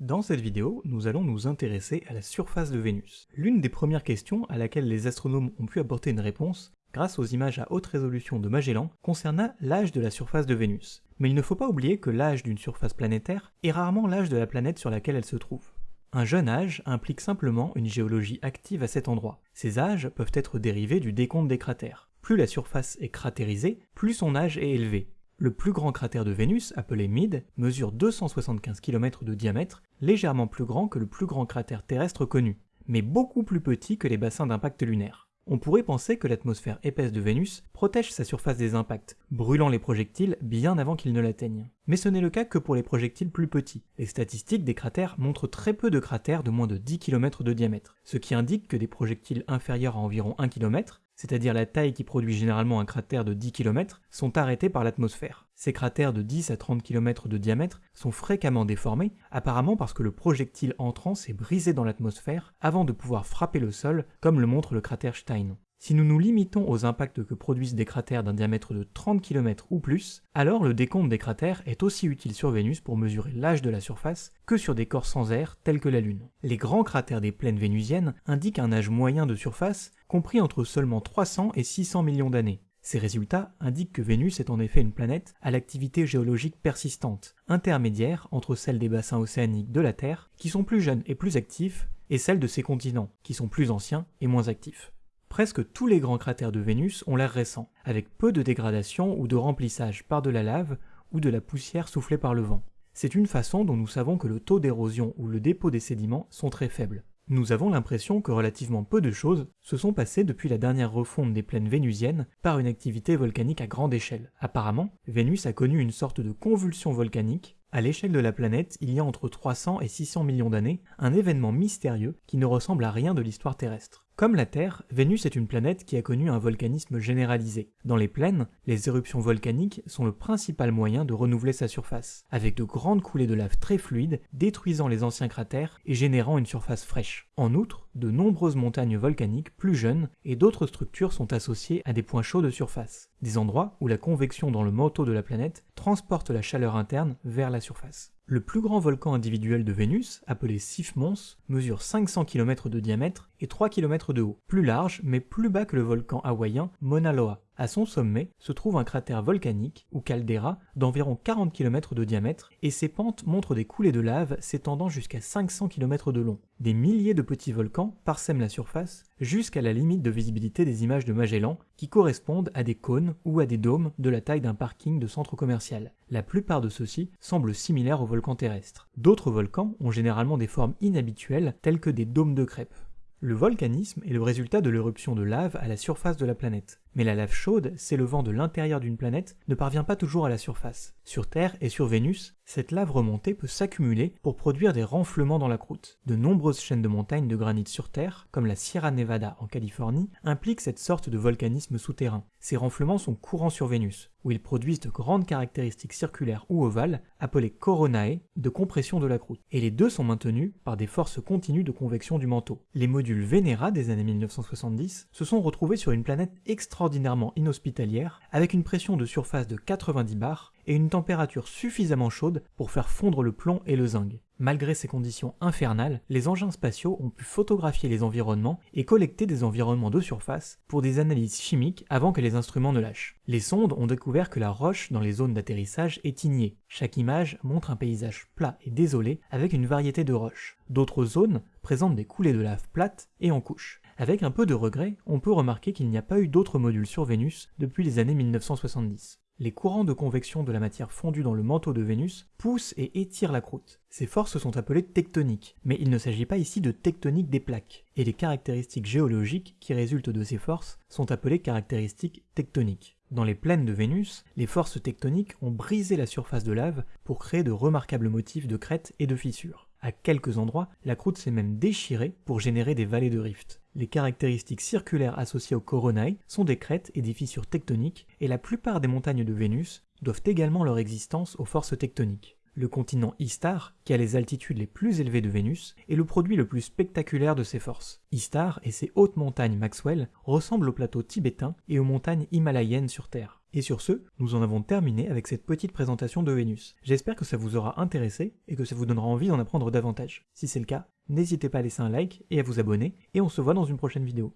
Dans cette vidéo, nous allons nous intéresser à la surface de Vénus. L'une des premières questions à laquelle les astronomes ont pu apporter une réponse, grâce aux images à haute résolution de Magellan, concerna l'âge de la surface de Vénus. Mais il ne faut pas oublier que l'âge d'une surface planétaire est rarement l'âge de la planète sur laquelle elle se trouve. Un jeune âge implique simplement une géologie active à cet endroit. Ces âges peuvent être dérivés du décompte des cratères. Plus la surface est cratérisée, plus son âge est élevé. Le plus grand cratère de Vénus, appelé Mid, mesure 275 km de diamètre, légèrement plus grand que le plus grand cratère terrestre connu, mais beaucoup plus petit que les bassins d'impact lunaire. On pourrait penser que l'atmosphère épaisse de Vénus protège sa surface des impacts, brûlant les projectiles bien avant qu'ils ne l'atteignent. Mais ce n'est le cas que pour les projectiles plus petits. Les statistiques des cratères montrent très peu de cratères de moins de 10 km de diamètre, ce qui indique que des projectiles inférieurs à environ 1 km c'est-à-dire la taille qui produit généralement un cratère de 10 km, sont arrêtés par l'atmosphère. Ces cratères de 10 à 30 km de diamètre sont fréquemment déformés, apparemment parce que le projectile entrant s'est brisé dans l'atmosphère avant de pouvoir frapper le sol, comme le montre le cratère Stein. Si nous nous limitons aux impacts que produisent des cratères d'un diamètre de 30 km ou plus, alors le décompte des cratères est aussi utile sur Vénus pour mesurer l'âge de la surface que sur des corps sans air tels que la Lune. Les grands cratères des plaines vénusiennes indiquent un âge moyen de surface compris entre seulement 300 et 600 millions d'années. Ces résultats indiquent que Vénus est en effet une planète à l'activité géologique persistante, intermédiaire entre celle des bassins océaniques de la Terre, qui sont plus jeunes et plus actifs, et celle de ses continents, qui sont plus anciens et moins actifs. Presque tous les grands cratères de Vénus ont l'air récents, avec peu de dégradation ou de remplissage par de la lave ou de la poussière soufflée par le vent. C'est une façon dont nous savons que le taux d'érosion ou le dépôt des sédiments sont très faibles. Nous avons l'impression que relativement peu de choses se sont passées depuis la dernière refonte des plaines vénusiennes par une activité volcanique à grande échelle. Apparemment, Vénus a connu une sorte de convulsion volcanique à l'échelle de la planète, il y a entre 300 et 600 millions d'années, un événement mystérieux qui ne ressemble à rien de l'histoire terrestre. Comme la Terre, Vénus est une planète qui a connu un volcanisme généralisé. Dans les plaines, les éruptions volcaniques sont le principal moyen de renouveler sa surface, avec de grandes coulées de lave très fluides détruisant les anciens cratères et générant une surface fraîche. En outre, de nombreuses montagnes volcaniques plus jeunes et d'autres structures sont associées à des points chauds de surface, des endroits où la convection dans le manteau de la planète transporte la chaleur interne vers la surface. Le plus grand volcan individuel de Vénus, appelé Sif Mons, mesure 500 km de diamètre et 3 km de haut, plus large mais plus bas que le volcan hawaïen Mauna Loa. À son sommet se trouve un cratère volcanique, ou caldeira, d'environ 40 km de diamètre, et ses pentes montrent des coulées de lave s'étendant jusqu'à 500 km de long. Des milliers de petits volcans parsèment la surface jusqu'à la limite de visibilité des images de Magellan, qui correspondent à des cônes ou à des dômes de la taille d'un parking de centre commercial. La plupart de ceux-ci semblent similaires aux volcans terrestres. D'autres volcans ont généralement des formes inhabituelles, telles que des dômes de crêpes. Le volcanisme est le résultat de l'éruption de lave à la surface de la planète. Mais la lave chaude, s'élevant de l'intérieur d'une planète, ne parvient pas toujours à la surface. Sur Terre et sur Vénus, cette lave remontée peut s'accumuler pour produire des renflements dans la croûte. De nombreuses chaînes de montagnes de granit sur Terre, comme la Sierra Nevada en Californie, impliquent cette sorte de volcanisme souterrain. Ces renflements sont courants sur Vénus, où ils produisent de grandes caractéristiques circulaires ou ovales, appelées coronae, de compression de la croûte. Et les deux sont maintenus par des forces continues de convection du manteau. Les modules Venera des années 1970 se sont retrouvés sur une planète extraordinairement inhospitalière, avec une pression de surface de 90 bars et une température suffisamment chaude pour faire fondre le plomb et le zinc. Malgré ces conditions infernales, les engins spatiaux ont pu photographier les environnements et collecter des environnements de surface pour des analyses chimiques avant que les instruments ne lâchent. Les sondes ont découvert que la roche dans les zones d'atterrissage est ignée. Chaque image montre un paysage plat et désolé avec une variété de roches. D'autres zones présentent des coulées de lave plates et en couches. Avec un peu de regret, on peut remarquer qu'il n'y a pas eu d'autres modules sur Vénus depuis les années 1970 les courants de convection de la matière fondue dans le manteau de Vénus poussent et étirent la croûte. Ces forces sont appelées tectoniques, mais il ne s'agit pas ici de tectonique des plaques, et les caractéristiques géologiques qui résultent de ces forces sont appelées caractéristiques tectoniques. Dans les plaines de Vénus, les forces tectoniques ont brisé la surface de lave pour créer de remarquables motifs de crêtes et de fissures. À quelques endroits, la croûte s'est même déchirée pour générer des vallées de rift. Les caractéristiques circulaires associées aux coronae sont des crêtes et des fissures tectoniques, et la plupart des montagnes de Vénus doivent également leur existence aux forces tectoniques. Le continent Istar, qui a les altitudes les plus élevées de Vénus, est le produit le plus spectaculaire de ces forces. Istar et ses hautes montagnes Maxwell ressemblent au plateau tibétain et aux montagnes himalayennes sur Terre. Et sur ce, nous en avons terminé avec cette petite présentation de Vénus. J'espère que ça vous aura intéressé et que ça vous donnera envie d'en apprendre davantage. Si c'est le cas, n'hésitez pas à laisser un like et à vous abonner, et on se voit dans une prochaine vidéo.